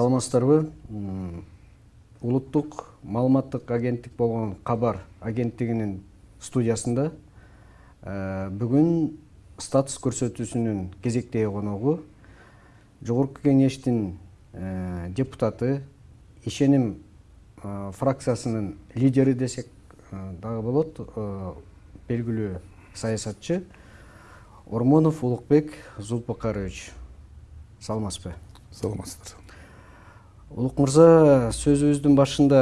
саламатсыздарбы улуттук маалыматтык агенттик болгон кабар агенттигинин студиясында бүгүн статус көрсөтүүсүнүн кезектеги коногу жогорку кеңештин депутаты ишеним фракциясынын лидери десек дагы болот белгилүү саясатчы ормонов улукбек зулпукарович саламатсызбы? Саламатсыздар. Улук мырза сөзүбүздүн башында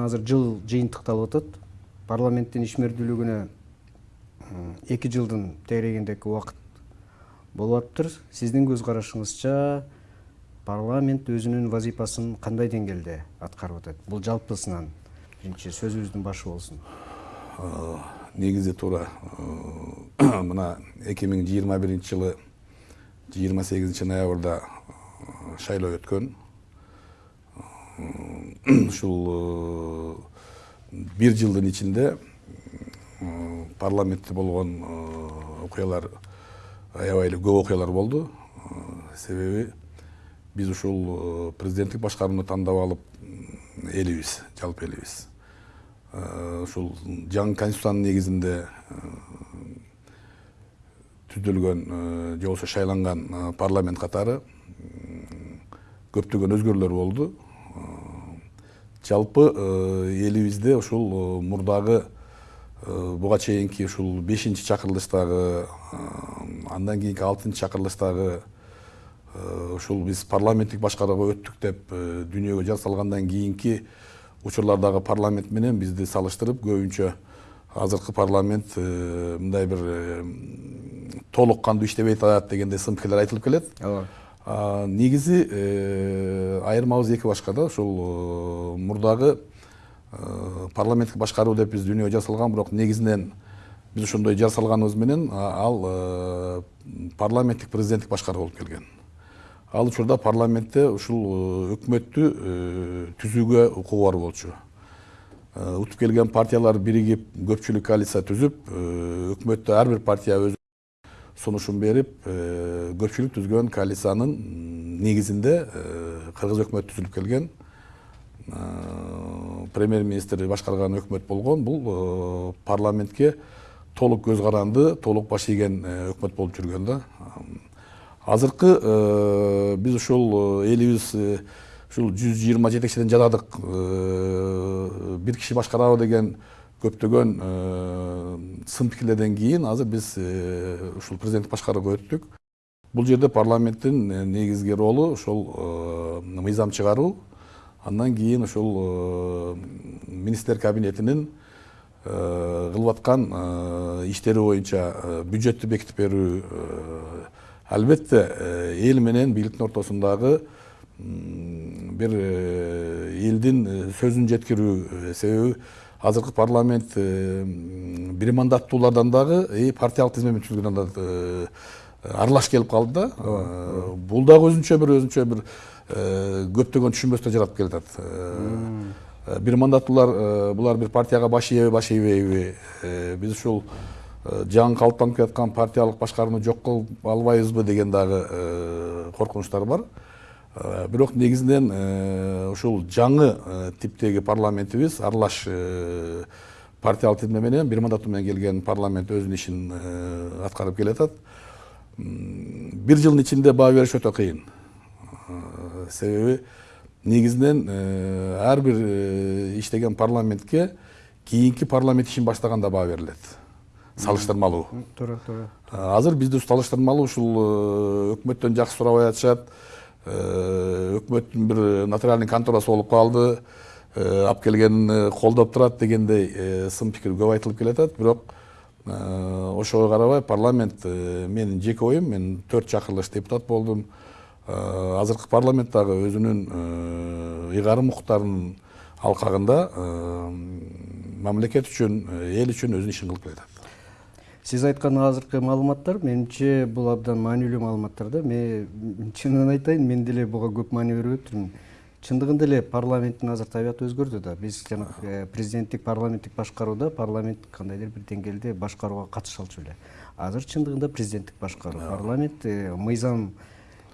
азыр жыл жыйынтыкталып атат парламенттин ишмердүүлүгүнө эки жылдын тегерегиндеги убакыт болуп атыптыр сиздин көз карашыңызча парламент өзүнүн вазифасын кандай деңгээлде аткарып атат бул жалпысынан биринчи сөзүбүздүн башы болсун негизи туура мына эки миң жыйырма биринчи жылы жыйырма сегизинчи ноябрда шайлоо өткөн ушул бир жылдын ичинде парламентте болгон окуялар аябай эле көп окуялар болду. Себеби биз ушул президенттик башкарууну тандап алып элибиз жалпы элибиз. Ушул жаңы конституциянын негизинде түзүлгөн же болбосо шайланган парламент катары көптөгөн өзгөрүүлөр болду жалпы элибизде ушул мурдагы буга чейинки ушул бешинчи чакырылыштагы андан кийинки алтынчы чакырылыштагы ушул биз парламенттик башкарууга өттүк деп дүйнөгө жар салгандан кийинки учурлардагы парламент менен бизди салыштырып көбүнчө азыркы парламент мындай бир толук кандуу иштебей атат дегендей сын пикирлер айтылып келет. Ооба. Негизи айырмабыз эки башка да ушул мурдагы парламенттик башкаруу деп биз дүйнөгө жар салган бирок негизинен биз ошондой жар салганыбыз менен ал парламенттик президенттик башкаруу болуп келген. Ал учурда парламентте ушул өкмөттү түзүүгө укугу бар болчу. Утуп келген партиялар биригип көпчүлүк коалиция түзүп өкмөттө ар бир партия өз сунушун берип көпчүлүк түзгөн коалициянын негизинде кыргыз өкмөтү түзүлүп келген премьер министр башкарган өкмөт болгон бул парламентке толук көз каранды толук баш ийген өкмөт болуп жүргөн да азыркы биз ушул элибиз ушул жүз жыйырма жетекчиден жатадык бир киши башкарабы деген көптөгөн сын пикирлерден кийин азыр биз ушул президенттик башкарууга өттүк. Бул жерде парламенттин негизги ролу ошол мыйзам чыгаруу андан кийин ушул министрлер кабинетинин кылып аткан иштери боюнча бюджеттти бекитип берүү албетте эл менен бийликтин ортосундагы бир элдин сөзүн жеткирүү себеби азыркы парламент бир мандаттуулардан дагы партиялык тизмемен түзүлгөн да аралаш келип калды да бул дагы өзүнчө бир өзүнчө бир көптөгөн түшүнбөстөр жаратып келатат бир мандаттуулар булар бир партияга баш ийеби баш ийбейби биз ушул жаңы калыптанып келаткан партиялык башкарууну жок кылып албайбызбы деген дагы коркунучтар бар бирок негизинен ушул жаңы типтеги парламентибиз аралаш партиялык тизме менен бир мандаттуу менен келген парламент өзүнүн ишин аткарып келатат. Бир жылдын ичинде баа бериш өтө кыйын. Себеби негизинен ар бир иштеген парламентке кийинки парламент ишин баштаганда баа берилет. Салыштырмалуу. Туура туура. Азыр бизде салыштырмалуу ушул өкмөттөн жакшы сурабай атышат. Өкмөттүн бир нотариальный конторасы болуп калды алып келгенин колдоп турат дегендей сын пикир көп айтылып келатат бирок ошого карабай парламент менин жеке оюм мен төрт чакырылыш депутат болдум азыркы парламент дагы өзүнүн ыйгарым укуктарынын алкагында мамлекет үчүн эл үчүн өзүнүн ишин кылып келатат сиз айткан азыркы маалыматтар менимче бул абдан маанилүү маалыматтар да. Мен чынын айтайын мен деле буга көп маани берип өттүрмүн. Чындыгында эле парламенттин азыр табияты өзгөрдү да. Биз жанагы президенттик парламенттик башкарууда парламент кандайдыр бир деңгээлде башкарууга катыша алчу эле. Азыр чындыгында президенттик башкаруу. Парламент мыйзам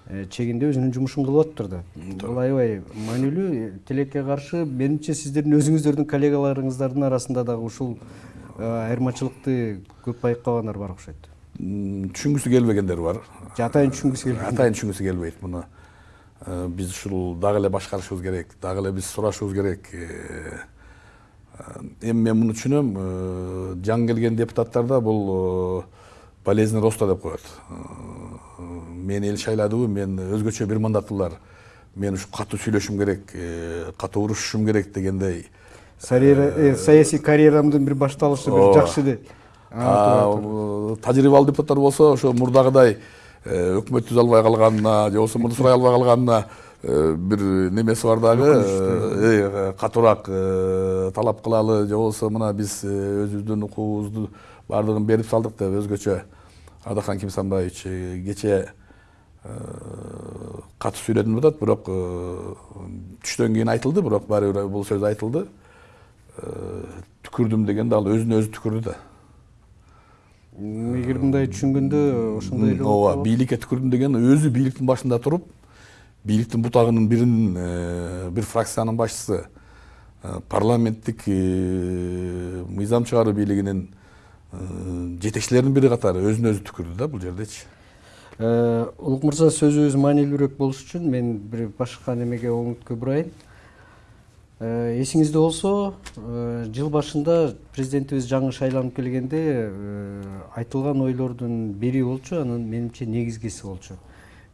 э, чегинде өзүнүн жумушун кылып атыптыр да бул аябай маанилүү. Тилекке каршы менимче сиздердин өзүңүздөрдүн коллегаларыңыздардын арасында дагы ушул э, айырмачылыкты көп байкабагандар бар окшойт түшүнгүсү келбегендер бар. Же атайын түшүнгүсү келбейт атайын түшүнгүсү келбейт муну Э, биз ушул дагы эле башкарышыбыз керек дагы эле биз сурашыбыз керек. Э, э, эми мен муну түшүнөм э, жаңы келген депутаттарда бул э, болезнь роста деп коет. Э, мени эл шайладыбы мен өзгөчө бир мандаттуулар мен ушу катуу сүйлөшүм керек э, катуу урушушум керек дегендей. э, саясий карьерамдын бир башталышы бир жакшы деп э, тажрыйбалуу депутаттар болсо ошо мурдагыдай э, өкмөт түзө албай калганына же болбосо муну сурай албай калганына э, бир немеси бар дагы э, катуураак э, талап кылалы же болбосо мына биз э, өзүбүздүн укугубузду баардыгын берип салдык деп өзгөчө адахан кимсанбаевич э, кечээ катуу сүйлөдүм деп атат бирок э, түштөн кийин айтылды бирок баары бир бул сөз айтылды. Э, түкүрдүм дегенде ал өзүнө өзү түкүрдү да эгер мындай түшүнгөндө ошондой эле ооба бийликке түкүрдүм деген өзү бийликтин башында туруп бийликтин бутагынын биринин э, бир фракциянын башчысы парламенттик мыйзам чыгаруу бийлигинин жетекчилеринин бири катары өзүнө өзү түкүрдү да бул жердечи улук мырза сөзүбүз маанилүүрөөк болуш үчүн мен бир башка немеге оңуткө бурайын Э, эсиңизде болсо э, жыл башында президентибиз жаңы шайланып келгенде э, айтылган ойлордун бири болчу анын менимче негизгиси болчу.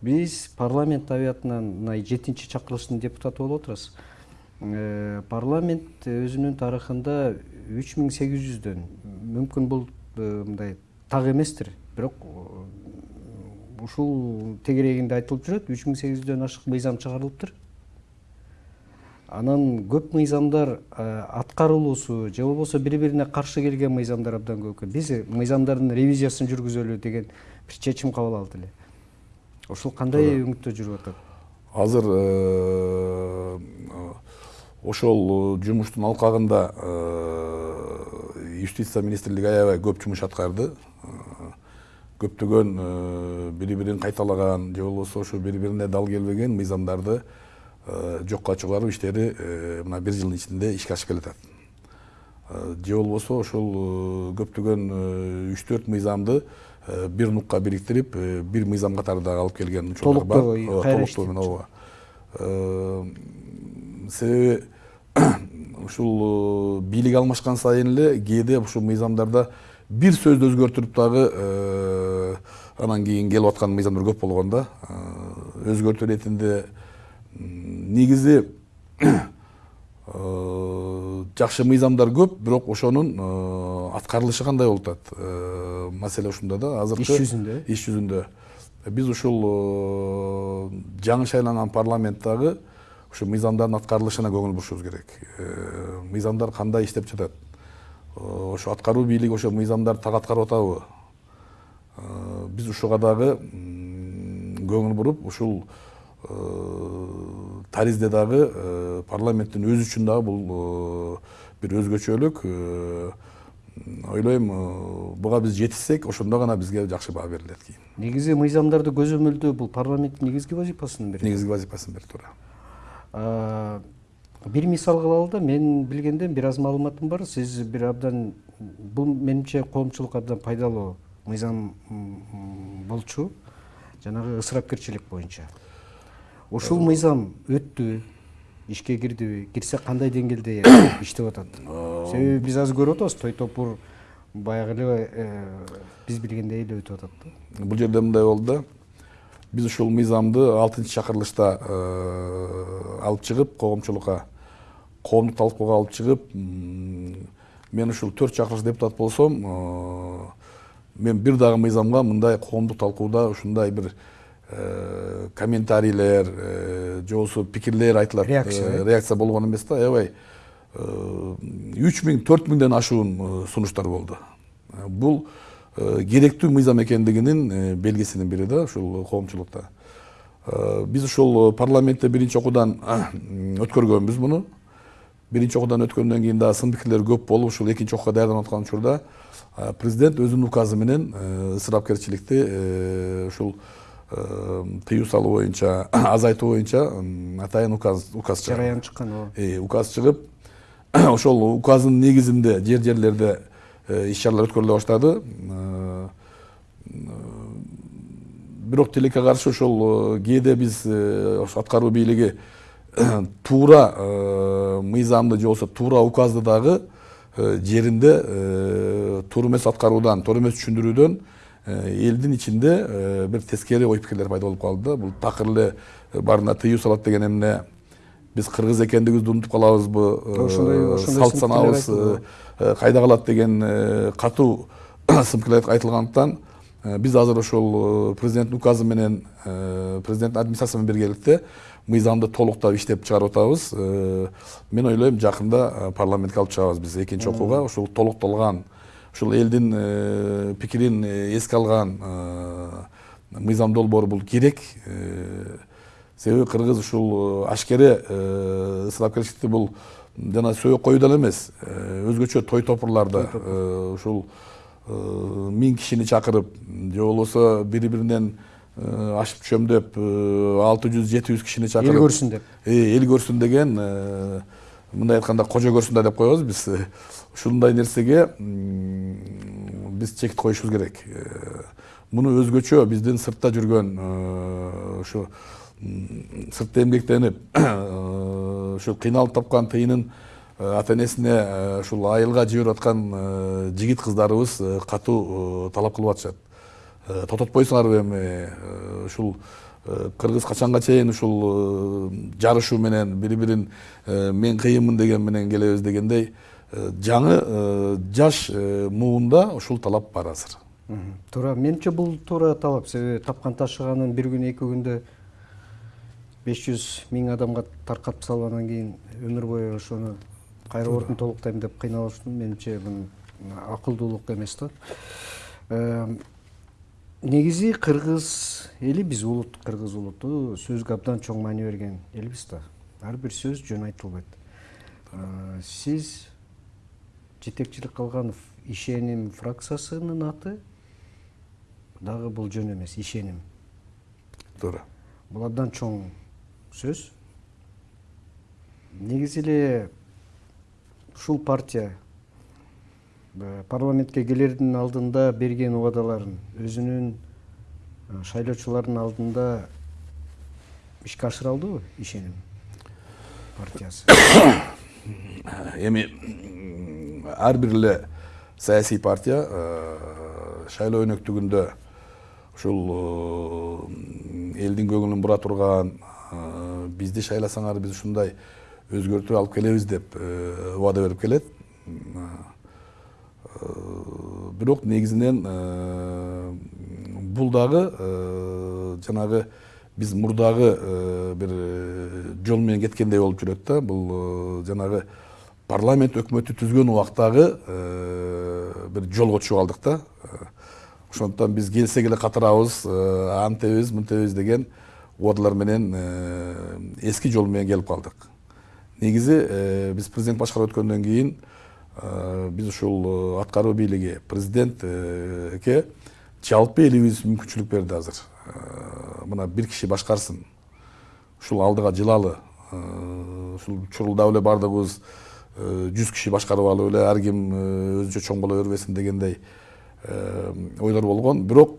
Биз парламент табиятынан мына жетинчи чакырылыштын депутаты болуп отурабыз Э, парламент өзүнүн тарыхында үч миң сегиз жүздөн мүмкүн бул мындай так эместир. Бирок ушул тегерегинде айтылып жүрөт үч миң сегиз жүздөн ашык мыйзам чыгарылыптыр. Анан көп мыйзамдар э, аткарылуусу же болбосо бири бирине каршы келген мыйзамдар абдан көп экен биз мыйзамдардын ревизиясын жүргүзөлү деген бир чечим кабыл алды эле. Ушул кандай өңүттө жүрүп атат? Азыр э, ошол жумуштун алкагында э, юстиция министрлиги аябай көп жумуш аткарды. Көптөгөн бири бирин кайталаган же болбосо ошо бири бирине дал келбеген мыйзамдарды жокко чыгаруу иштери мына бир жылдын ичинде ишке ашып келатат же болбосо ошол көптөгөн үч төрт мыйзамды бир нукка бириктирип бир мыйзам катары дагы алып келген учурлар бар Толуктоо, менен ооба себеби ушул бийлик алмашкан сайын эле кээде ушул мыйзамдарда бир сөздү өзгөртүрүп дагы анан кийин келип аткан мыйзамдар көп болгон да өзгөртүү иретинде м, негизи э, жакшы мыйзамдар көп бирок ошонун э, аткарылышы кандай болуп атат? Э, маселе ушунда да азыркы Иш жүзүндө? иш жүзүндө биз ушул жаңы шайланган парламенттагы ушу мыйзамдардын аткарылышына көңүл бурушубуз керек. Мыйзамдар кандай иштеп жатат? Ошо аткаруу бийлиги ошо мыйзамдарды так аткарып атабы? Биз ушуга дагы көңүл буруп ушул таризде дагы парламенттин өзү үчүн дагы бул бир өзгөчөлүк ойлойм буга биз жетишсек ошондо гана бизге жакшы баа берилет кийин негизи мыйзамдарды көзөмөлдөө бул парламенттин негизги вазифасынын бири негизги вазифасын берип туура бир мисал кылалы да мен билгенден бир аз маалыматым бар сиз бир абдан бул менимче коомчулукка абдан пайдалуу мыйзам болчу жанагы ысырапкерчилик боюнча ушул мыйзам өттүбү ишке кирдиби кирсе кандай деңгээлде иштеп атат? Себеби биз азыр көрүп атабыз той топур баягы эле э, биз билгендей эле өтүп атат да. Бул жерде мындай болду да. Биз ушул мыйзамды алтынчы чакырылышта э, алып чыгып коомчулукка коомдук талкууга алып чыгып мен ушул төрт чакырылыш депутат болсом э, мен бир дагы мыйзамга мындай коомдук талкууда ушундай бир комментарийлер же болбосо пикирлер айтылат Реакция, реакция болгон эмес да аябай үч миң төрт миңден ашуун сунуштар болду бул керектүү мыйзам экендигинин белгисинин бири да ушул коомчулукта биз ушул парламентте биринчи окуудан өткөргөнбүз муну биринчи окуудан өткөндөн кийин дагы сын пикирлер көп болуп ушул экинчи окууга даярданып аткан учурда президент өзүнүн указы менен ысырапкерчиликти ушул тыюу салуу боюнча азайтуу боюнча атайын указ указ чыгарды жараян чыккан ооба. Указ чыгып ошол указдын негизинде жер жерлерде иш чаралар өткөрүлө баштады. Бирок тилекке каршы ошол кээде биз ошо аткаруу бийлиги туура мыйзамды же болбосо туура указды дагы жеринде туура эмес аткаруудан туура эмес түшүндүрүүдөн элдин ичинде бир тескери ой пикирлер пайда болуп калды да бул такыр эле баарына тыюу салат деген эмне биз кыргыз экендигибизди унутуп калабызбы ошондой ошондой салт санаабыз кайда калат деген катуу сын пикирлер айтылгандыктан биз азыр ошол президенттин указы менен президенттин администрациясы менен биргеликте мыйзамды толуктап иштеп чыгарып атабыз мен ойлойм жакында парламентке алып чыгабыз биз экинчи окууга ушул толукталган ушул элдин пикирин эске алган мыйзам долбоор бул керек. Себеби кыргыз ушул ашкере ысырапкерчиликти бул жана сөөк деле эмес. Өзгөчө той топурларда ушул миң кишини чакырып же болбосо бири биринен ашып чөмдөп алты жүз жети жүз кишини чакырып эл көрсүн деп. Эл көрсүн деген мындай айтканда кожо көрсүн да деп коебуз биз ушундай нерсеге биз чек коюшубуз керек. Муну өзгөчө биздин сыртта жүргөн ушу сыртта эмгектенип ушу кыйналып тапкан тыйынын ата энесине ушул айылга жиберип аткан жигит кыздарыбыз катуу талап кылып атышат. Тототпойсуңарбы эми ушул кыргыз качанга чейин ушул жарышуу менен бири бирин мен кыйынмын деген менен келебиз дегендей жаңы жаш муунда ушул талап бар азыр туура менимче бул туура талап себеби тапкан ташыганын бир күн эки күндө беш жүз миң адамга таркатып салып анан кийин өмүр бою ошону кайра ордун толуктайм деп кыйналыш менимче бул акылдуулук эмес да негизи кыргыз эли биз улут кыргыз улуту сөзгө абдан чоң маани берген элбиз да. Ар бир сөз жөн айтылбайт. Сиз жетекчилик кылган ишеним фракциясынын аты? Дагы бул жөн эмес ишеним. Туура. Бул абдан чоң сөз. Негизи эле ушул партия парламентке келердин алдында берген убадаларын өзүнүн шайлоочулардын алдында ишке ашыра алдыбы ишеним партиясы. Эми ар бир эле саясий партия шайлоо өнөктүгүндө ушул элдин көңүлүн бура турган бизди шайласаңар биз ушундай өзгөртүү алып келебиз деп убада берип келет бирок негизинен бул дагы жанагы биз мурдагы бир жол менен кеткендей болуп жүрөт да. Бул жанагы парламент өкмөтү түзгөн убактагы бир жолго түшүп калдык да. Ошондуктан биз келсек эле катырабыз антебиз мынтебиз деген убадалар менен эски жол менен келип калдык. Негизи биз президент башкарып өткөндөн кийин биз ушул аткаруу бийлиги президентке жалпы элибиз мүмкүнчүлүк берди азыр. Мына бир киши башкарсын. Ушул алдыга жылалы ушул чурулдап эле баардыгыбыз жүз киши башкарып алып эле ар ким өзүнчө чоң боло бербесин дегендей ойлор болгон. Бирок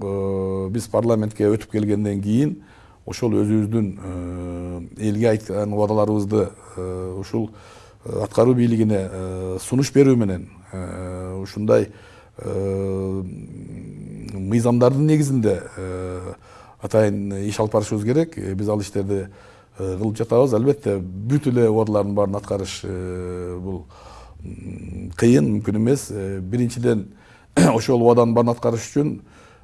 биз парламентке өтүп келгенден кийин ошол өзүбүздүн элге айткан убадаларыбызды ушул аткаруу бийлигине сунуш берүү менен ушундай мыйзамдардын негизинде атайын иш алып барышыбыз керек. Биз ал иштерди кылып жатабыз. Албетте бүт эле убадалардын баарын аткарыш бул кыйын мүмкүн эмес. Биринчиден ошол убаданын баарын аткарыш үчүн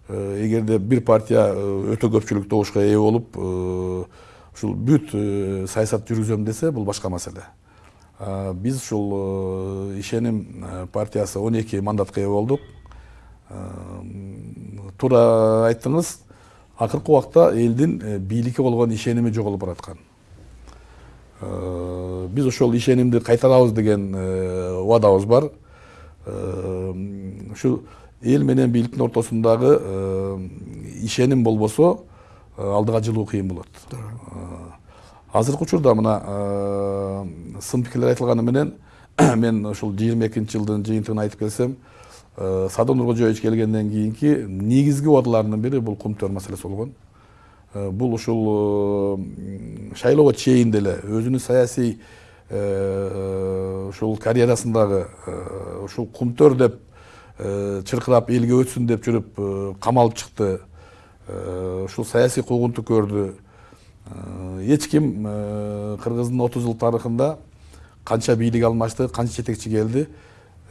эгерде бир партия өтө көпчүлүк добушка ээ болуп ушул бүт саясат жүргүзөм десе бул башка маселе. Биз ушул ишеним партиясы он эки мандатка ээ болдук. Туура айттыңыз акыркы убакта элдин бийликке болгон ишеними жоголуп бараткан. Биз ошол ишенимди кайтарабыз деген убадабыз бар. Ушу эл менен бийликтин ортосундагы ишеним болбосо алдыга жылуу кыйын болот. Азыркы учурда мына сын пикирлер айтылганы менен мен ушул жыйырма экинчи жылдын жыйынтыгын айтып келсем садыр нуркожоевич келгенден кийинки негизги убадаларынын бири бул кум төр маселеси болгон. Бул ушул шайлоого чейин деле өзүнүн саясий ушул карьерасындагы ушул кумтөр деп чыркырап элге өтсүн деп жүрүп камалып чыкты. Ушул саясий куугунтук көрдү. Эч ким кыргыздын отуз жыл тарыхында канча бийлик алмашты канча жетекчи келди.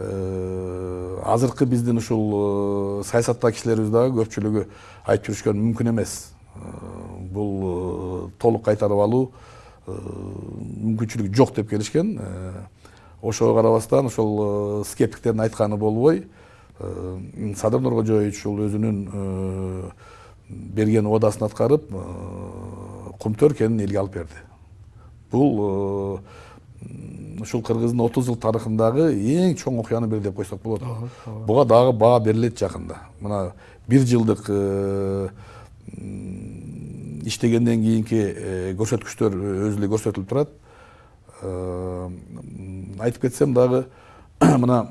Азыркы биздин ушул саясаттагы кишилерибиз дагы көпчүлүгү айтып жүрүшкөн мүмкүн эмес. Бул толук кайтарып алуу мүмкүнчүлүгү жок деп келишкен. Ошого карабастан ошол скептиктердин айтканы болбой. Садыр нуркожоевич ушул өзүнүн берген убадасын аткарып кумтөр кенин элге алып берди бул ушул кыргыздын отуз жыл тарыхындагы эң чоң окуянын бири деп койсок болот буга дагы баа берилет жакында мына бир жылдык иштегенден кийинки көрсөткүчтөр өзү эле көрсөтүлүп турат айтып кетсем дагы мына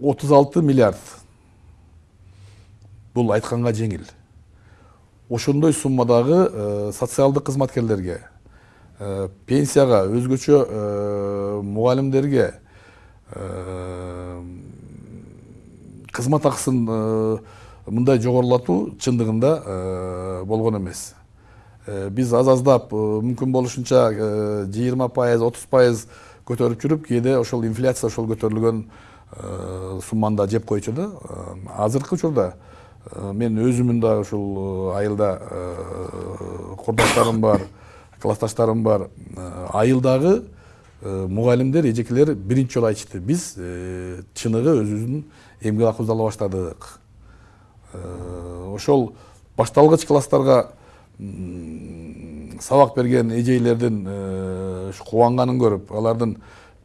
отуз алты миллиард бул айтканга жеңил ошондой суммадагы социалдык кызматкерлерге пенсияга өзгөчө мугалимдерге кызмат акысын мындай жогорулатуу чындыгында болгон эмес. Биз аз аздап мүмкүн болушунча жыйырма пайыз отуз пайыз көтөрүп жүрүп кээде ошол инфляция ошол көтөрүлгөн сумманы да жеп койчу да. Азыркы учурда мен өзүмүн дагы ушул айылда курдастарым бар классташтарым бар. Айылдагы мугалимдер эжекелер биринчи жолу айтышты. Биз чыныгы өзүбүздүн эмгек акыбызды ала баштадык ошол башталгыч класстарга сабак берген эжейлердин кубанганын көрүп алардын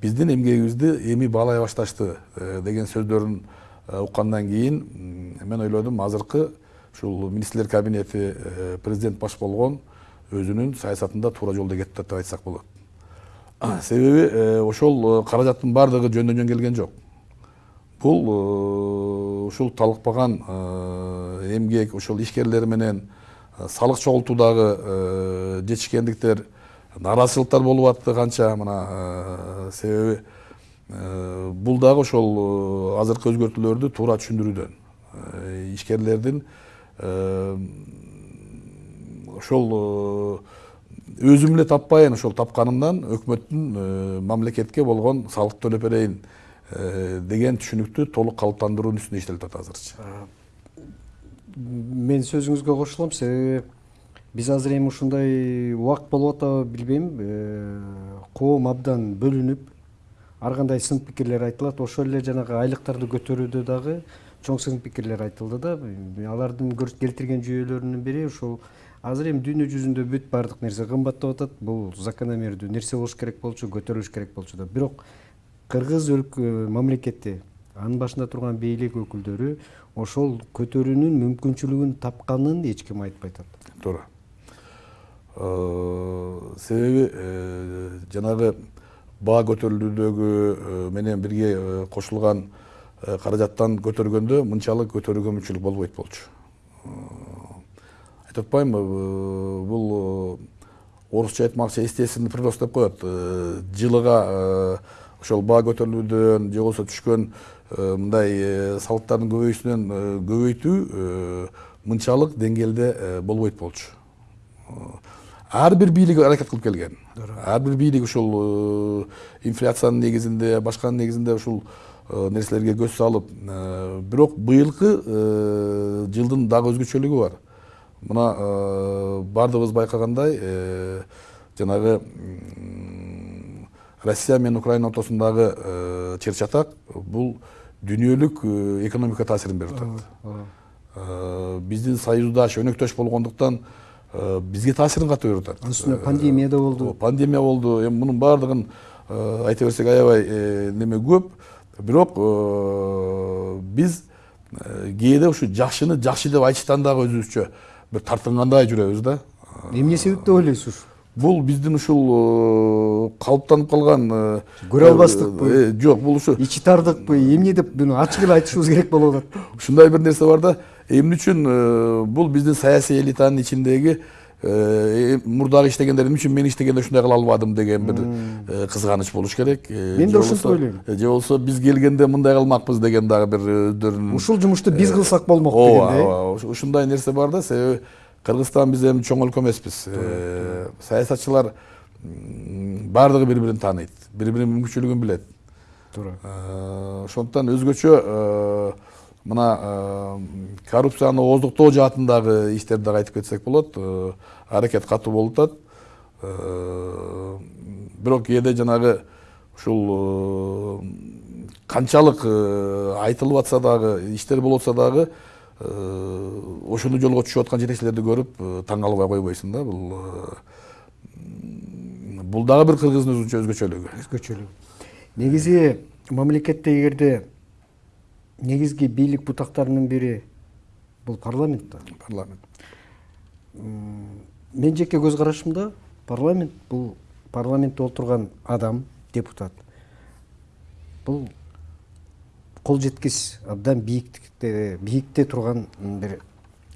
биздин эмгегибизди эми баалай башташты деген сөздөрүн уккандан кийин мен ойлодум азыркы ушул министрлер кабинети президент баш болгон өзүнүн саясатында туура жолдо кетип атат деп айтсак болот. Себеби ошол каражаттын баардыгы жөндөн жөн келген жок. Бул ушул талыкпаган эмгек ошол ишкерлер менен салык чогултуудагы жетишкендиктер нааразычылыктар болуп атты канча мына себеби бул дагы ошол азыркы өзгөртүүлөрдү туура түшүндүрүүдөн ишкерлердин ошол өзүм эле таппайын ошол тапканымдан өкмөттүн мамлекетке болгон салыкты төлөп берейин деген түшүнүктү толук калыптандыруунун үстүндө иштелип атат азырчы мен сөзүңүзгө кошулам себеби биз азыр эми ушундай убакыт болуп атабы билбейм коом абдан бөлүнүп ар кандай сын пикирлер айтылат ошол эле жанагы айлыктарды көтөрүүдө дагы чоң сын пикирлер айтылды да. Алардын келтирген жүйөлөрүнүн бири ушул азыр эми дүйнө жүзүндө бүт баардык нерсе кымбаттап атат бул закономердүү нерсе болуш керек болчу көтөрүлүш керек болчу да. Бирок кыргыз мамлекети анын башында турган бийлик өкүлдөрү ошол көтөрүүнүн мүмкүнчүлүгүн тапканын эч ким айтпай атат туура себеби жанагы баа көтөрүлүүдөгү менен бирге кошулган каражаттан көтөргөндө мынчалык көтөрүүгө мүмкүнчүлүк болбойт болчу. Айтып атпаймынбы бул орусча айтмакчы естественный прирост деп коет. Жылыга ошол баа көтөрүлүүдөн же болбосо түшкөн мындай салыктардын көбөйүүсүнөн көбөйтүү мынчалык деңгээлде болбойт болчу. Ар бир бийлик аракет кылып келген. Ар бир бийлик ушул инфляциянын негизинде башканын негизинде ушул нерселерге көз салып бирок быйылкы жылдын дагы өзгөчөлүгү бар мына баардыгыбыз байкагандай жанагы россия менен украина ортосундагы чыр чатак бул дүйнөлүк экономикага таасирин берип атат биздин союздаш өнөктөш болгондуктан бизге таасирин катуу берип атат анын үстүнө пандемия да болду пандемия болду эми мунун баардыгын айта берсек аябай неме көп. Бирок биз кээде ушу жакшыны жакшы деп айтыштан дагы өзүбүзчө бир тартынгандай жүрөбүз да. Эмне себеп деп ойлойсуз бул биздин ушул э, калыптанып калган э, Көрө албастыкпы? э, жок бул ушу ичи тардыкпы эмне деп буну ачык эле айтышыбыз керек болуп атат. Ушундай бир нерсе бар да эмне үчүн бул биздин саясий элитанын ичиндеги мурдагы иштегендер эмне үчүн мен иштегенде ушундай кыла албадым деген бир кызганыч болуш керек Мен да ушинтип ойлойм. же болбосо биз келгенде мындай кылмакпыз деген дагы бир өздөрүнүн ушул жумушту биз кылсак болмок дегендей ооба уш- ушундай нерсе бар да себеби кыргызстан биз эми чоң өлкө эмеспиз саясатчылар баардыгы бири бирин тааныйт бири биринин мүмкүнчүлүгүн билет туура ошондуктан өзгөчө мына э, коррупцияны ооздуктоо жаатындагы иштерди дагы айтып кетсек болот Э, аракет катуу болуп атат. Э, бирок кээде жанагы ушул канчалык айтылып атса дагы иштер болуп атса дагы ошондой жолго түшүп аткан жетекчилерди көрүп таң калбай койбойсуң да бул бул дагы бир кыргыздын өзгөчөлүгү. Өзгөчөлүгү. Негизи мамлекетте эгерде негизги бийлик бутактарынын бири бул парламент да. Парламент. Мен жеке көз карашымда парламент бул парламентте отурган адам депутат. Бул кол жеткис абдан бийиктикте бийикте турган бир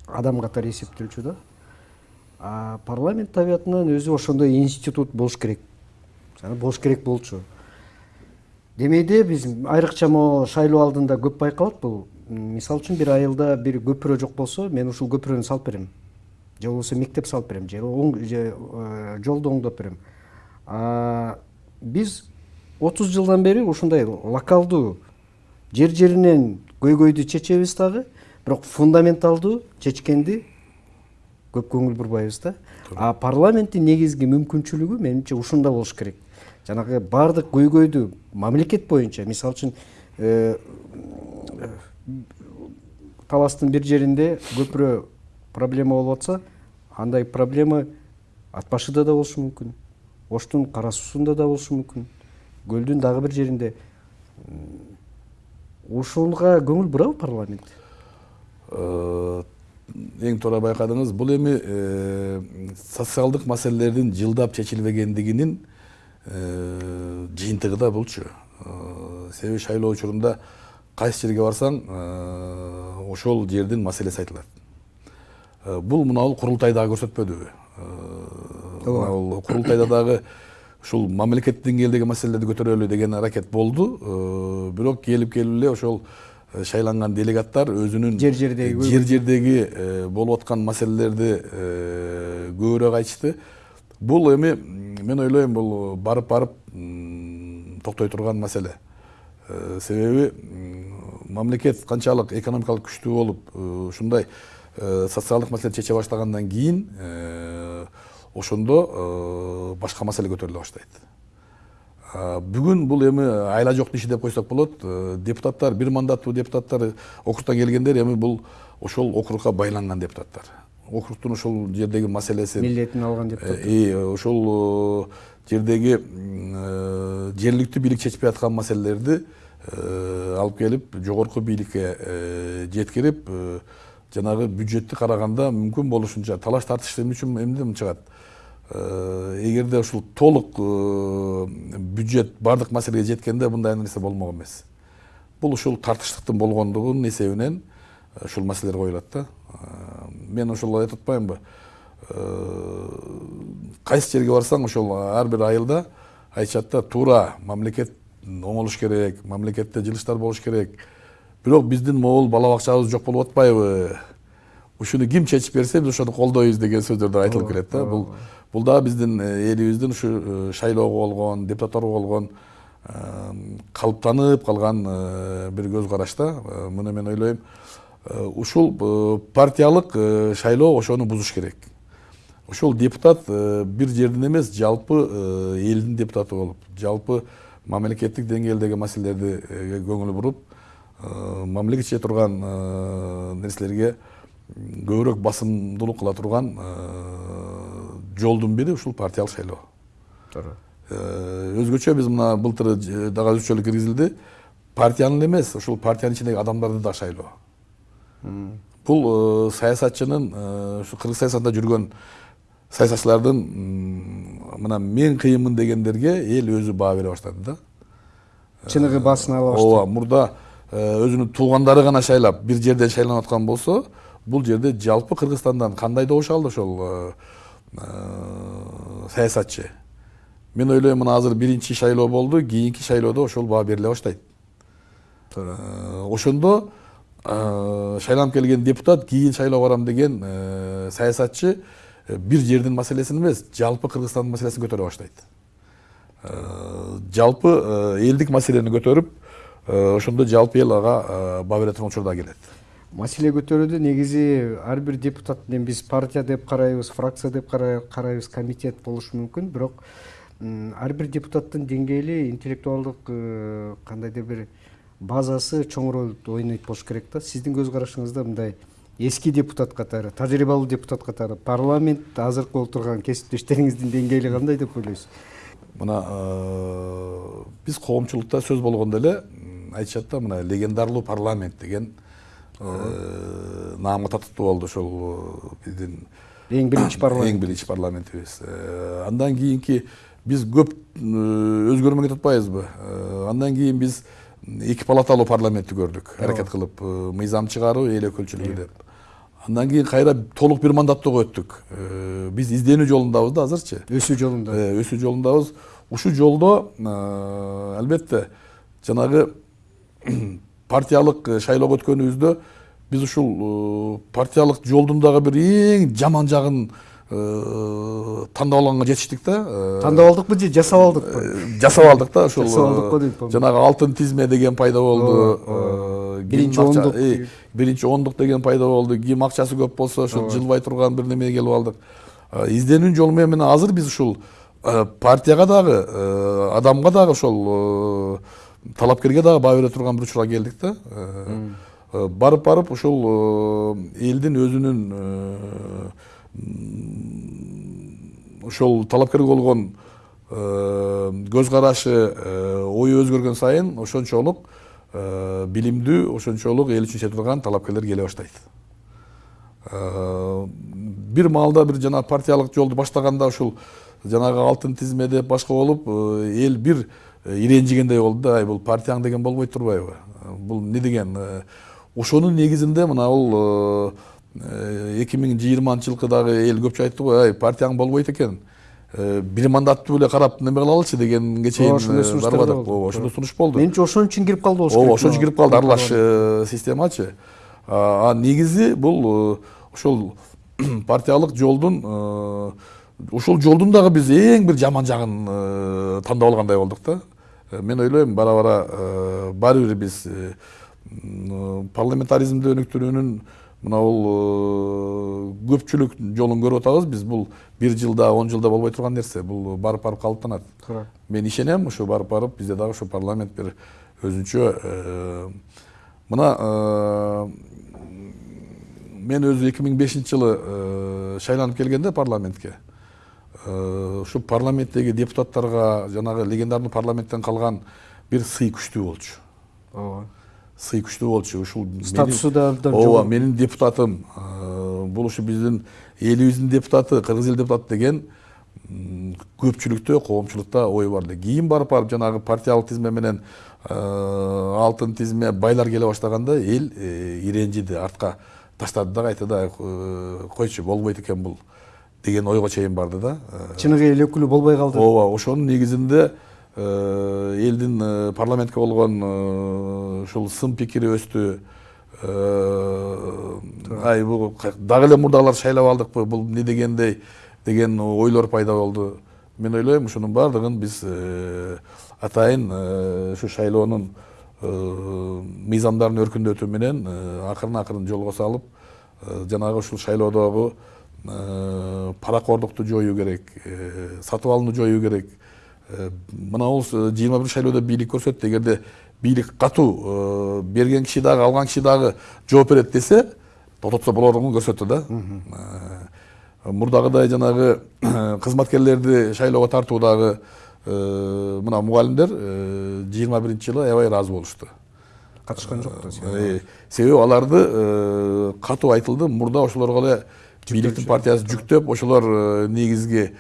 адам катары эсептелчү да. А парламент табиятынан өзү ошондой институт болуш керек. Болуш керек болчу демейде биз айрыкча могу шайлоо алдында көп байкалат бул мисалы үчүн бир айылда бир көпүрө жок болсо мен ушул көпүрөнү салып берем. Же болбосо мектеп салып берем же э, жолду оңдоп берем. Биз отуз жылдан бери ушундай локалдуу жер жеринен көйгөйдү чечебиз дагы бирок фундаменталдуу чечкенди көп көңүл бурбайбыз да. А парламенттин негизги мүмкүнчүлүгү менимче ушунда болуш керек. Жанагы баардык көйгөйдү мамлекет боюнча мисалы үчүн э, таластын бир жеринде көпүрө проблема болуп атса андай проблема ат башыда да болушу мүмкүн оштун кара суусунда да болушу мүмкүн көлдүн дагы бир жеринде. Ушуга көңүл бурабы парламент? Э, эң туура байкадыңыз бул эми э, социалдык маселелердин жылдап чечилбегендигинин жыйынтыгы да булчу себеби шайлоо учурунда кайсы жерге барсаң ошол жердин маселеси айтылат бул мына бул курултай дагы көрсөтпөдүбү Э, мына бул курултайда дагы ушул мамлекеттик деңгээлдеги маселелерди көтөрөлү деген аракет болду бирок келип келип эле ошол шайланган делегаттар өзүнүн Жер жердеги жер жердеги болуп аткан маселелерди көбүрөөк айтышты бул эми мен ойлойм бул барып барып токтой турган маселе себеби мамлекет канчалык экономикалык күчтүү болуп ушундай социалдык маселени чече баштагандан кийин ошондо башка маселе көтөрүлө баштайт бүгүн бул эми айла жоктун иши деп койсок болот. Депутаттар бир мандаттуу депутаттар округтан келгендер эми бул ошол округга байланган депутаттар. Округтун ошол жердеги маселесин милдетин алган депутат и ошол э, жердеги э, жергиликтүү бийлик чечпей аткан маселелерди э, алып келип жогорку бийликке э, жеткирип э, жанагы бюджетти караганда мүмкүн болушунча талаш тартыш эмне үчүн эмнеден чыгат? Э, эгерде ушул толук э, бюджет баардык маселеге жеткенде мындай нерсе болмок эмес. Бул ушул тартыштыктын болгондугунун эсебинен э, ушул маселелер коюлат да. Э, мен ошол айтып атпаймынбы. Э, кайсы жерге барсаң ошол ар бир айылда айтышат да туура мамлекет оңолуш керек мамлекетте жылыштар болуш керек. Бирок биздин могул бала бакчабыз жок болуп атпайбы. Ушуну ким чечип берсе биз ошону колдойбуз деген сөздөр айтылып келет да. бул бул дагы биздин э, элибиздин ушу шайлоого болгон депутаттарга болгон калыптанып калган бир көз караш да муну мен ойлойм ушул э, партиялык э, шайлоо ошону бузуш керек. Ошол депутат э, бир жердин эмес жалпы э, элдин депутаты болуп жалпы мамлекеттик деңгээлдеги маселелерди э, көңүл буруп э, мамлекет чече турган э, нерселерге көбүрөөк басымдуулук кыла турган э, жолдун бири ушул партиялык шайлоо. Туура Э, өзгөчө биз мына былтыр дагы өзгөчөлүк киргизилди. Партиянын эле эмес ушул партиянын ичиндеги адамдарды да шайлоо. Бул саясатчынын ушу кыргыз саясатында жүргөн саясатчылардын мына мен кыйынмын дегендерге эл өзү баа бере баштады да чыныгы баасын ала баштады ооба мурда өзүнүн туугандары гана шайлап бир жерден шайланып аткан болсо бул жерде жалпы кыргызстандан кандай добуш алды ошол саясатчы мен ойлойм мына азыр биринчи шайлоо болду кийинки шайлоодо ошол баа бериле баштайт Э, ошондо шайланып келген депутат кийин шайлоого барам деген саясатчы э, бир жердин маселесин эмес жалпы кыргызстандын маселесин көтөрө баштайт жалпы элдик маселени көтөрүп э, ошондо жалпы эл ага баа бере турган учурда келет маселе көтөрүүдө негизи ар бир депутат эми биз партия деп карайбыз фракция деп кара- карайбыз комитет болушу мүмкүн бирок ар бир депутаттын деңгээли интеллектуалдык кандайдыр бир базасы чоң роль ойнойт болуш керек да сиздин көз карашыңызда мындай эски депутат катары тажрыйбалуу депутат катары парламент азыркы олтурган кесиптештериңиздин деңгээли кандай деп ойлойсуз мына биз коомчулукта сөз болгондо эле айтышат да мына легендарлуу парламент деген наамга татыктуу болду ошол биздин эң биринчи парламент. Эң биринчи парламентибиз Э, андан кийинки биз көп өзгөрмөгө атпайбызбы Э, андан кийин биз эки палаталуу парламентти көрдүк аракет кылып мыйзам чыгаруу эл өкүлчүлүгү деп андан кийин кайра толук бир мандаттоого өттүк биз изденүү жолундабыз да азырчы өсүү жолунда өсүү жолундабыз ушул жолдо албетте жанагы партиялык шайлоого өткөнүбүздө биз ушул партиялык жолдун дагы бир эң жаман жагын тандап алганга жетиштик да Э, тандап алдыкпы же жасап алдыкпы э, жасап алдык да ушул Жасап дейт, жанагы алтын тизме деген пайда болду Биринчи ондук. биринчи ондук деген пайда болду ким акчасы көп болсо ошол жылбай турган бир немеге келип алдык изденүүнүн жолу менен мына азыр биз ушул партияга дагы адамга дагы ошол талапкерге дагы баа бере турган бир учурга келдик да барып барып ушул элдин өзүнүн ошол талапкерге болгон э, көз карашы э, ою өзгөргөн сайын ошончолук э, билимдүү ошончолук эл үчүн турган талапкерлер келе баштайт. Бир маалда бир жана партиялык жолду баштаганда ушул жанагы алтын тизме деп башка болуп эл бир иренжигендей болду да. Ай бул партияң деген болбойт турбайбы? Бул эмне деген? Ошонун негизинде мына бул эки миң жыйырманчы жылкы дагы эл көпчү айтты го ай партияң болбойт экен бир мандаттуу эле карап неме кылалычы дегенге чейин ошондой сунуштар да барбадык болду. ооба ошондой сунуш болду менимче ошон үчүн кирип калды болуш ооба керек ошон үчүн кирип калды аралаш системачы а негизи бул ошол партиялык жолдун ушул жолдун дагы биз эң бир жаман жагын тандап алгандай болдук да мен ойлойм бара бара баары бир биз парламентаризмди өнүктүрүүнүн мына бул э, көпчүлүк жолун көрүп атабыз биз бул бир жылда он жылда болбой турган нерсе. Бул барып барып калыптанат. Туура. мен ишенем ушу барып барып бизде дагы ушу парламент бир өзүнчө э, мына э, мен өзү эки миң бешинчи жылы шайланып келгенде парламентке ушу парламенттеги депутаттарга жанагы легендарный парламенттен калган бир сый күчтүү болчу. Ооба сый күчтүү болчу ушул Статусу да абдан ооба менин депутатым э, бул ушу биздин элибиздин депутаты кыргыз эл депутаты деген көпчүлүктө коомчулукта ой бар. Эле кийин барып барып жанагы партиялык тизме менен э, алтын тизме байлар келе баштаганда эл э, иренжиди артка таштады да кайта да э, койчу болбойт экен бул деген ойго чейин барды да Э, чыныгы эл өкүлү болбой калды ооба ошонун негизинде э, элдин э, парламентке болгон э, ушул сын пикири өстү Э, ай бул дагы эле мурдагылар шайлап алдыкпы бул эмне дегендей деген ойлор пайда болду. Мен ойлойм ушунун баардыгын биз э, атайын э, ушу шайлоонун э, мыйзамдарын өркүндөтүү менен э, акырын акырын жолго салып э, жанагы ушул шайлоодогу э, паракордукту жоюу керек э, сатып алууну жоюу керек Э, мына бул жыйырма бир шайлоодо бийлик көрсөттү эгерде бийлик катуу э, берген киши дагы алган киши дагы жооп берет десе токтотсо болоругун көрсөттү да. Э, мурдагыдай жанагы кызматкерлерди шайлоого тартуудагы э, мына мугалимдер жыйырма биринчи жылы аябай ыраазы болушту катышкан жок Э, себеби аларды э, катуу айтылды. Мурда ошолорго эле бийликтин партиясы жүктөп ошолор э, негизги э,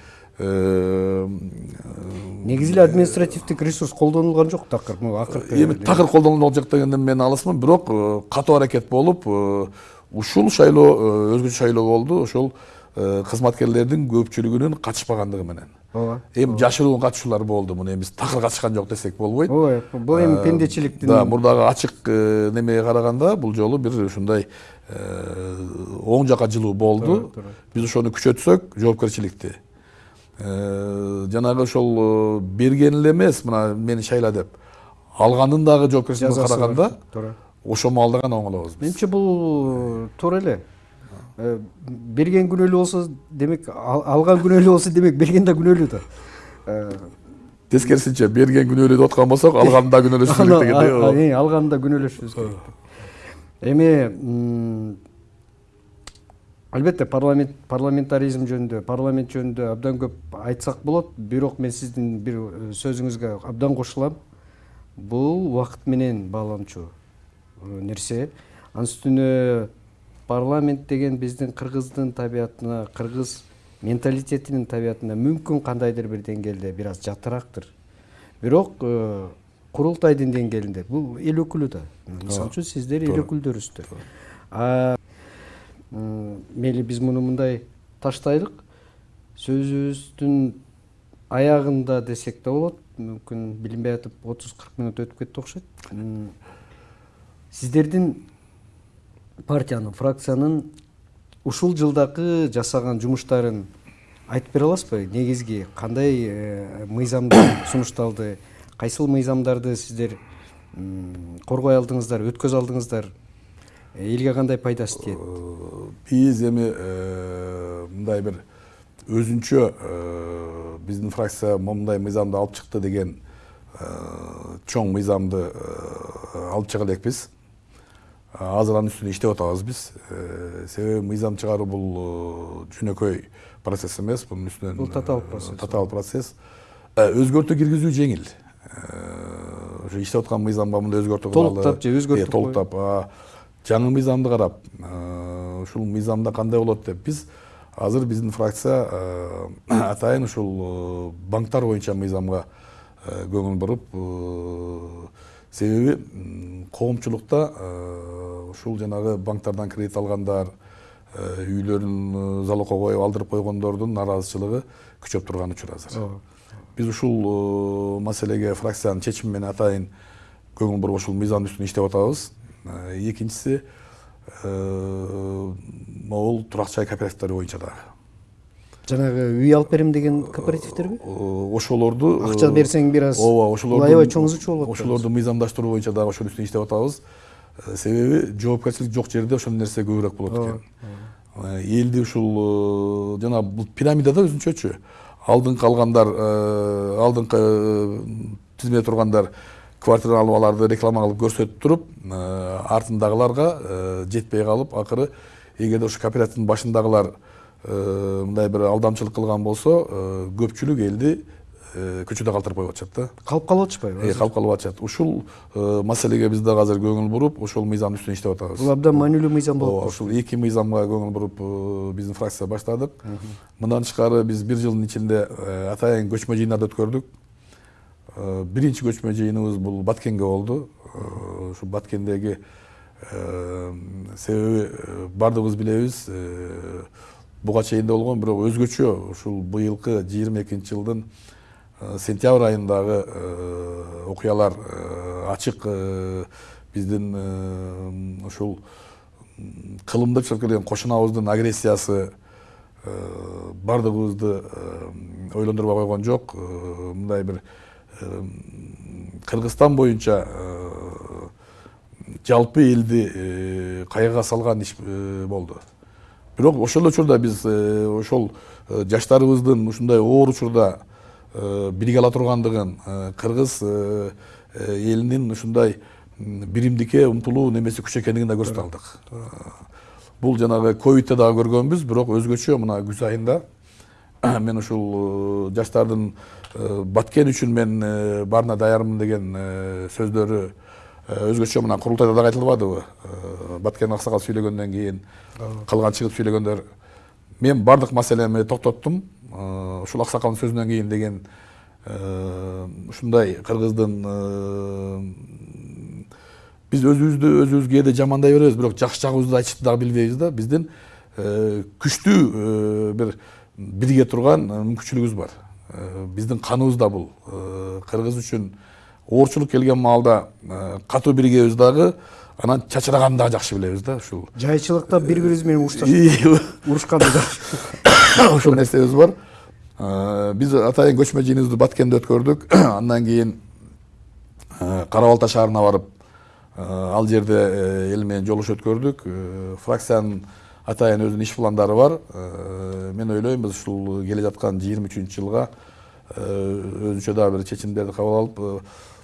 негизи эле административдик ресурс колдонулган жок такыр могу акыркы эми такыр колдонулуп жок дегенден мен алысмын бирок э, катуу аракет болуп э, ушул шайлоо э, өзгөчө шайлоо болду ошол э, кызматкерлердин көпчүлүгүнүн катышпагандыгы менен. Ооба эми жашыруу катышуулар болду муну. Эми биз такыр катышкан жок десек болбойт. Ооба бул эми Э, пендечиликтин да мурдагы ачык э, немеге караганда бул жолу бир ушундай э, оң жака жылуу болду. Биз ошону күчөтсөк жоопкерчиликти Э, жанагы ошол берген эле эмес мына мени шайла деп алганын дагы бар. караганда туура ошол маалда гана оңолобуз биз менимче бул туура эле берген күнөөлүү болсо демек ал- алган күнөөлүү болсо демек берген да күнөөлүү да тескерисинче берген күнөөлүү деп аткан болсок алганын да күнөөлөшүш керек дегендей а- а- э, алганда күнөөлөшүбүз керек эми албетте парламент парламентаризм жөнүндө парламент жөнүндө абдан көп айтсак болот бирок мен сиздин бир э, сөзүңүзгө абдан кошулам. Бул убакыт менен бааланчу э, нерсе. Анын үстүнө парламент деген биздин кыргыздын табиятына кыргыз менталитетинин табиятына мүмкүн кандайдыр бир деңгээлде бир аз жатыраактыр бирок э, курултайдын деңгээлинде бул эл өкүлү да. Мисалы үчүн сиздер эл өкүлдөрүсүздөр А, м, мейли биз муну мындай таштайлык сөзүбүздүн аягында десек да болот мүмкүн билинбей атып отуз кырк мүнөт өтүп кетти окшойт сиздердин партиянын фракциянын ушул жылдагы жасаган жумуштарын айтып бере аласызбы негизги кандай э, мыйзамдар сунушталды? Кайсыл мыйзамдарды сиздер коргой алдыңыздар өткөзө алдыңыздар? Э, элге кандай пайдасы биз эми э, мындай бир өзүнчө э, биздин фракция момундай мыйзамды алып чыкты деген чоң мыйзамды алып чыга элекпиз азыр анын үстүнө иштеп атабыз биз себеби мыйзам чыгаруу бул жөнөкөй процесс эмес бунун үстүнөн Бул татаал процесс. татаал процесс. Өзгөртүү киргизүү жеңил ошо иштеп аткан мыйзамга мындай өзгөртүү кылалы. Толуктап же толуктап жаңы мыйзамды карап ушул мыйзамда кандай болот деп биз азыр биздин фракция атайын ушул банктар боюнча мыйзамга көңүл буруп себеби коомчулукта ушул жанагы банктардан кредит алгандар үйлөрүн залогко коюп алдырып койгондордун нараазычылыгы күчөп турган учур азыр биз ушул маселеге фракциянын чечими менен атайын көңүл буруп ушул мыйзамдын үстүнө иштеп атабыз Э, э, могул турак жай кооперативдери боюнча дагы жанагы үй алып берем деген кооперативтерби Э, ошолорду э, акча берсең бир аз ооба ошолорду аябай чоң ызычуу болот да. ошолорду мыйзамдаштыруу боюнча дагы ошонун үстүнө иштеп атабыз. Э, себеби жоопкерчилик жок жерде ошол нерсе көбүрөөк болот экен. Э, элди ушул э, жана бул пирамидада өзүнчөчү алдыңкы алгандар э, алдыңкы э, тизмеде тургандар квартира алып аларды реклама кылып көрсөтүп туруп э, артындагыларга э, жетпей калып акыры эгерде ушу кооперативдин башындагылар э, мындай бир алдамчылык кылган болсо көпчүлүк элди көчөдө калтырып коюп атышат да. Калып калып атышпайбы? Калып калып атышат. Ушул маселеге биз дагы азыр көңүл буруп ошол мыйзамдын үстүнө иштеп атабыз. Бул абдан маанилүү мыйзам Ооба, болуп ушул эки мыйзамга көңүл буруп биздин фракция баштадык. Мындан тышкары биз бир жылдын ичинде атайын көчмө жыйындарды өткөрдүк. Биринчи көчмө жыйыныбыз бул баткенге болду ушул баткендеги себеби баардыгыбыз билебиз буга чейин да болгон бирок өзгөчө ушул быйылкы жыйырма экинчи жылдын сентябрь айындагы окуялар ачык биздин ушул м, кылымдык чыгып келген кошунабыздын агрессиясы баардыгыбызды ойлондурбай койгон жок мындай бир кыргызстан боюнча э, жалпы элди э, кайгыга салган иш э, болду бирок ошол эле учурда биз э, ошол э, жаштарыбыздын ушундай оор учурда э, бириге ала тургандыгын э, кыргыз э, э, элинин ушундай биримдикке умтулуу немеси күч экендигин да көрсөтө алдык. Э, бул жанагы ковидте дагы көргөнбүз бирок өзгөчө мына күз айында мен ушул жаштардын баткен үчүн мен баарына даярмын деген сөздөрү өзгөчө мына курултайда дагы айтылбадыбы баткен аксакал сүйлөгөндөн кийин калган чыгып сүйлөгөндөр мен баардык маселеми токтоттум ушул аксакалдын сөзүнөн кийин деген ушундай кыргыздын биз өзүбүздү өзүбүз кээде жамандай беребиз бирок жакшы жагыбызды айтышты дагы билбейбиз да биздин күчтүү бир бирге турган мүмкүнчүлүгүбүз бар. Биздин каныбызда бул кыргыз үчүн оорчулук келген маалда катуу биригебиз дагы анан чачыраганды дагы жакшы билебиз да ушул жайчылыкта бири бирибиз менен урушташып урушканды ошол нерсебиз бар. Биз атайын көчмө жыйыныбызды баткенде өткөрдүк андан кийин кара балта шаарына барып ал жерде эл менен жолугуш өткөрдүк фракциянын атайын өзүнүн иш пландары бар. Мен ойлойм биз ушул келе жаткан жыйырма үчүнчү жылга өзүнчө дагы бир чечимдерди кабыл алып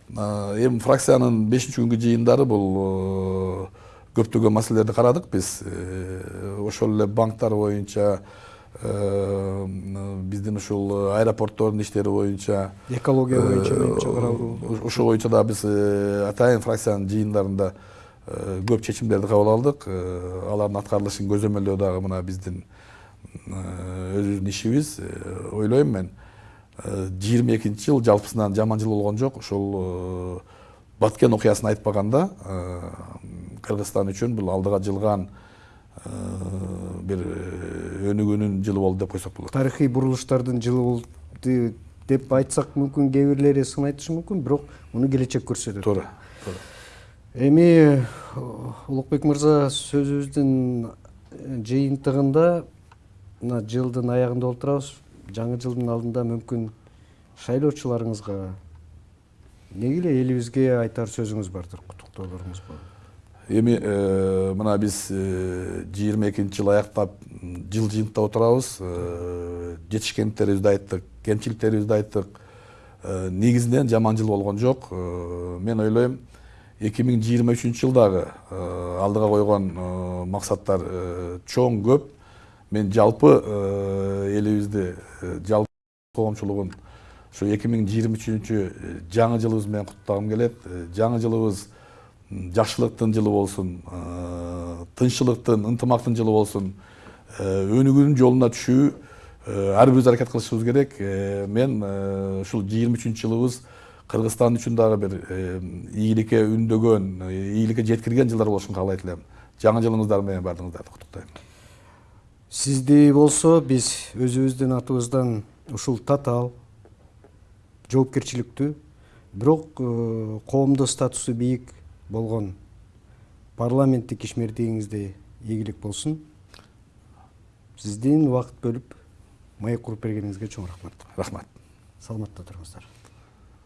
эми фракциянын бешинчи күнгү жыйындары бул көптөгөн маселелерди карадык биз ошол эле банктар боюнча биздин ушул аэропорттордун иштери боюнча экология боюнча ошол боюнча дагы биз атайын фракциянын жыйындарында көп чечимдерди кабыл алдык алардын аткарылышын көзөмөлдөө дагы мына биздин өзүбүздүн ишибиз ойлойм мен. Жыйырма экинчи жыл жалпысынан жаман жыл болгон жок ошол баткен окуясын айтпаганда кыргызстан үчүн бул алдыга жылган бир өнүгүүнүн жылы болду деп койсок болот тарыхый бурулуштардын жылы болду деп айтсак мүмкүн кээ бирлери сын айтышы мүмкүн бирок муну келечек көрсөтөт туура туура эми улукбек мырза сөзүбүздүн жыйынтыгында мына жылдын аягында отурабыз жаңы жылдын алдында мүмкүн шайлоочуларыңызга эмне эле элибизге айтар сөзүңүз бардыр куттуктоолоруңуз бар? Эми мына биз жыйырма экинчи жыл аяктап жыл жыйынтыктап отурабыз. Жетишкендиктерибизди айттык кемчиликтерибизди айттык. Негизинен жаман жыл болгон жок. Мен ойлойм эки миң жыйырма үчүнчү жылдагы алдыга койгон максаттар чоң көп. Мен жалпы элибизди жалпы коомчулугун ушу эки миң жыйырма үчүнчү жаңы жылыбыз менен куттуктагым келет жаңы жылыбыз жакшылыктын жылы болсун тынччылыктын ынтымактын жылы болсун өнүгүүнүн жолуна түшүү ар бирибиз аракет кылышыбыз керек. Мен ушул жыйырма үчүнчү жылыбыз кыргызстан үчүн дагы бир ийгиликке үндөгөн ийгиликке жеткирген жылдар болушун каалайт элем жаңы жылыңыздар менен баардыгыңыздарды куттуктайм сизди болсо биз өзүбүздүн атыбыздан ушул татаал жоопкерчиликтүү бирок коомдо статусу бийик болгон парламенттик ишмердигиңизде ийгилик болсун. Сиздин убакыт бөлүп маек куруп бергениңизге чоң рахмат. Рахмат. Саламатта туруңуздар